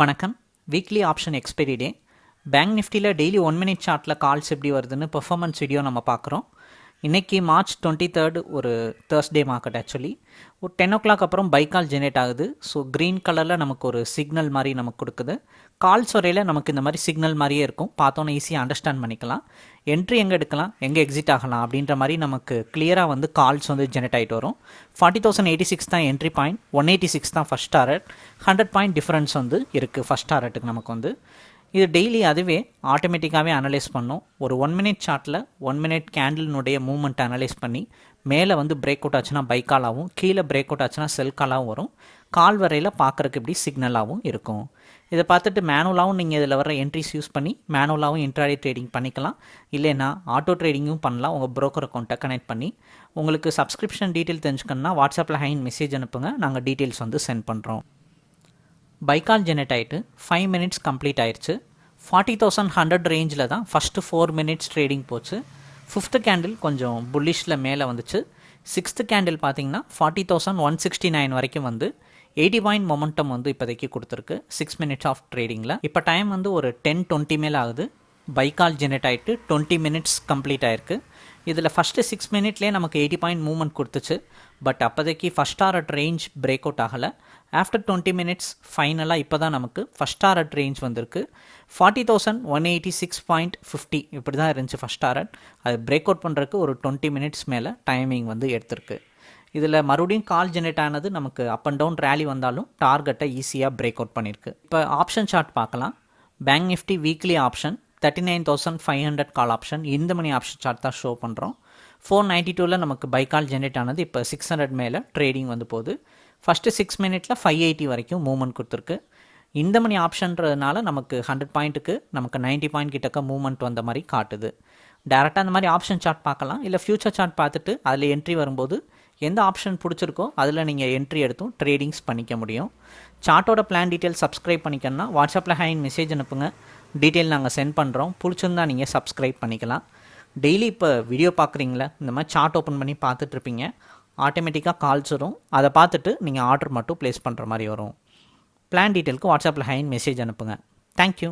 வணக்கம். Weekly option expiry day bank நிஃப்டியில் daily one minute சார்ட்டில் கால்ஸ் எப்படி வருதுன்னு பெர்ஃபார்மன்ஸ் வீடியோ நம்ம பார்க்குறோம். இன்றைக்கி மார்ச் டுவெண்ட்டி தேர்ட் ஒரு தேர்ஸ்டே மார்க்கெட் ஆக்சுவலி ஒரு டென் ஓ கிளாக் அப்புறம் பைக்கால் ஜெனரேட் ஆகுது. ஸோ க்ரீன் கலரில் நமக்கு ஒரு சிக்னல் மாதிரி நமக்கு கொடுக்குது. கால்ஸ் வரையில் நமக்கு இந்த மாதிரி சிக்னல் மாதிரியே இருக்கும். பார்த்தோன்னே ஈஸியாக அண்டர்ஸ்டாண்ட் பண்ணிக்கலாம். என்ட்ரி எங்கே எடுக்கலாம்? எங்கே எக்ஸிட் ஆகலாம்? அப்படின்ற மாதிரி நமக்கு கிளியராக வந்து கால்ஸ் வந்து ஜெனரேட் ஆகிட்டு வரும். ஃபார்ட்டி தௌசண்ட் எயிட்டி சிக்ஸ் தான் entry point one eighty six தான் first target hundred point difference வந்து இருக்குது ஃபஸ்ட் டாரட்டுக்கு நமக்கு வந்து. இது டெய்லி அதுவே ஆட்டோமேட்டிக்காகவே அனலைஸ் பண்ணும். ஒரு ஒன் மினிட் சார்ட்டில் ஒன் மினிட் கேண்டிலினுடைய மூவ்மெண்ட் அனலைஸ் பண்ணி மேலே வந்து பிரேக் அவுட் ஆச்சுன்னா பை காலாகவும் கீழே பிரேக் அவுட் ஆச்சுன்னா செல் காலாகவும் வரும். கால் வரையில் பார்க்குறக்கு இப்படி சிக்னலாகவும் இருக்கும். இதை பார்த்துட்டு மேனுவலாகவும் நீங்கள் இதில் வர என்ட்ரிஸ் யூஸ் பண்ணி மேனுவலாகவும் இன்ட்ராடே ட்ரேடிங் பண்ணிக்கலாம். இல்லைனா ஆட்டோ ட்ரேடிங்கும் பண்ணலாம். உங்கள் ப்ரோக்கர் அக்கௌண்ட்டை கனெக்ட் பண்ணி உங்களுக்கு சப்ஸ்கிரிப்ஷன் டீட்டெயில் தெரிஞ்சுக்கணுன்னா வாட்ஸ்அப்பில் ஹைன் மெசேஜ் அனுப்புங்க. நாங்கள் டீட்டெயில்ஸ் வந்து சென்ட் பண்ணுறோம் பைக்கால் ஜெனரேட் ஆகிட்டு ஃபைவ் மினிட்ஸ் கம்ப்ளீட் ஆயிடுச்சு ஃபார்ட்டி தௌசண்ட் ஹண்ட்ரட் ரேஞ்சில் தான் ஃபஸ்ட்டு ஃபோர் மினிட்ஸ் ட்ரேடிங் போச்சு. ஃபிஃப்த்து கேண்டில் கொஞ்சம் புல்லிஷில் மேலே வந்துச்சு. சிக்ஸ்த்து கேண்டில் பார்த்தீங்கன்னா forty thousand one sixty nine வரைக்கும் வந்து எயிட்டி பாயிண்ட் மொமெண்டம் வந்து இப்போதைக்கு கொடுத்துருக்கு சிக்ஸ் மினிட்ஸ் ஆஃப் ட்ரேடிங்கில் இப்போ டைம் வந்து ஒரு டென் டுவெண்ட்டி மேலே ஆகுது. பைக்கால் ஜெனரேட் ஆகிட்டு டுவெண்ட்டி மினிட்ஸ் கம்ப்ளீட் ஆயிருக்கு. இதில் ஃபஸ்ட்டு சிக்ஸ் மினிட்லேயே நமக்கு எயிட்டி பாயிண்ட் மூவ்மெண்ட் கொடுத்துச்சு. பட் அப்போதைக்கு first target range break out ஆகலை. ஆஃப்டர் டுவெண்ட்டி மினிட்ஸ் ஃபைனலாக இப்போ தான் நமக்கு ஃபஸ்ட் டாரட் ரேஞ்ச் வந்திருக்கு. Forty thousand one eighty six point fifty இப்படி தான் இருந்துச்சு ஃபஸ்ட் டாரட் அது பிரேக் அவுட் பண்ணுறதுக்கு ஒரு டுவெண்ட்டி மினிட்ஸ் மேலே டைமிங் வந்து எடுத்திருக்கு. இதில் மறுபடியும் கால் ஜெனரேட் ஆனது நமக்கு அப் அண்ட் டவுன் ரேலி வந்தாலும் டார்கெட்டை ஈஸியாக பிரேக் அவுட் பண்ணியிருக்கு. இப்போ ஆப்ஷன் சார்ட் பார்க்கலாம். Bank nifty weekly option thirty nine thousand five hundred call option இந்த மணி ஆப்ஷன் சார்ட் தான் ஷோ பண்ணுறோம் ஃபோர் நைன்ட்டி டூவில் நமக்கு பை கால் ஜென்ரேட் ஆனது. இப்போ சிக்ஸ் ஹண்ட்ரட் மேலே ட்ரேடிங் வந்து போகுது. ஃபஸ்ட்டு சிக்ஸ் மினிட்ல ஃபைவ் எயிட்டி வரைக்கும் மூவ்மெண்ட் கொடுத்துருக்கு. இந்த மணி ஆப்ஷன்றதுனால நமக்கு ஹண்ட்ரட் பாயிண்ட்டுக்கு நமக்கு நைன்ட்டி பாயிண்ட் கிட்டக்க மூவ்மெண்ட் வந்த மாதிரி காட்டுது. டேரெக்டாக அந்த மாதிரி ஆப்ஷன் சார்ட் பார்க்கலாம். இல்லை ஃபியூச்சர் சார்ட் பார்த்துட்டு அதில் என்ட்ரி வரும்போது எந்த ஆப்ஷன் பிடிச்சிருக்கோ அதில் நீங்கள் என்ட்ரி எடுத்தும் ட்ரேடிங்ஸ் பண்ணிக்க முடியும். சார்ட்டோட பிளான் டீட்டெயில் சப்ஸ்கிரைப் பண்ணிக்கணும்னா வாட்ஸ்அப்பில் ஹேண்ட் மெசேஜ் அனுப்புங்க. டீட்டெயில் நாங்கள் சென்ட் பண்ணுறோம். பிடிச்சிருந்தா நீங்கள் சப்ஸ்கிரைப் பண்ணிக்கலாம். டெய்லி இப்போ வீடியோ பார்க்குறீங்களா இந்த மாதிரி சார்ட் ஓப்பன் பண்ணி பார்த்துட்ருப்பீங்க. ஆட்டோமேட்டிக்காக கால்ஸ் வரும். அதை பார்த்துட்டு நீங்கள் ஆர்டர் மட்டும் ப்ளேஸ் பண்ணுற மாதிரி வரும். பிளான் டீட்டெயிலுக்கு வாட்ஸ்அப்பில் ஹைன் மெசேஜ் அனுப்புங்க. தேங்க்யூ